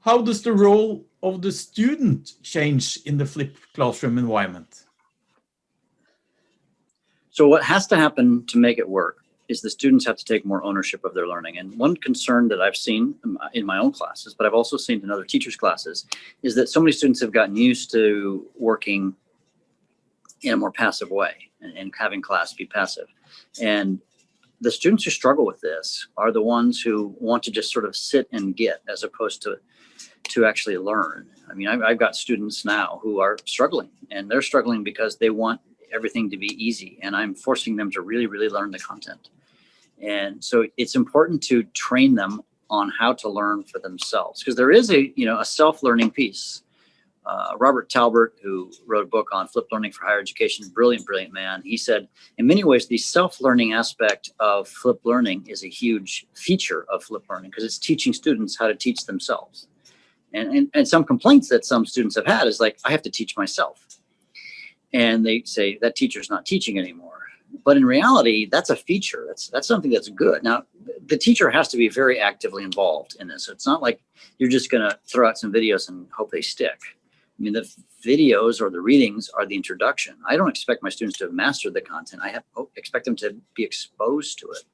how does the role of the student change in the flipped classroom environment? So what has to happen to make it work is the students have to take more ownership of their learning. And one concern that I've seen in my own classes, but I've also seen in other teachers' classes, is that so many students have gotten used to working in a more passive way and, and having class be passive. And the students who struggle with this are the ones who want to just sort of sit and get as opposed to to actually learn. I mean, I've, I've got students now who are struggling and they're struggling because they want everything to be easy and I'm forcing them to really, really learn the content. And so it's important to train them on how to learn for themselves because there is a, you know, a self-learning piece. Uh, Robert Talbert, who wrote a book on flipped learning for higher education, brilliant, brilliant man. He said, in many ways, the self-learning aspect of flipped learning is a huge feature of flipped learning because it's teaching students how to teach themselves. And, and, and some complaints that some students have had is like, I have to teach myself. And they say that teacher's not teaching anymore but in reality, that's a feature. That's that's something that's good. Now, the teacher has to be very actively involved in this. So it's not like you're just going to throw out some videos and hope they stick. I mean, the videos or the readings are the introduction. I don't expect my students to have mastered the content. I have oh, expect them to be exposed to it,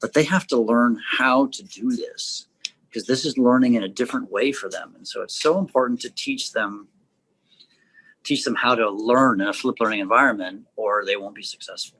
but they have to learn how to do this because this is learning in a different way for them. And so it's so important to teach them teach them how to learn in a flipped learning environment or they won't be successful.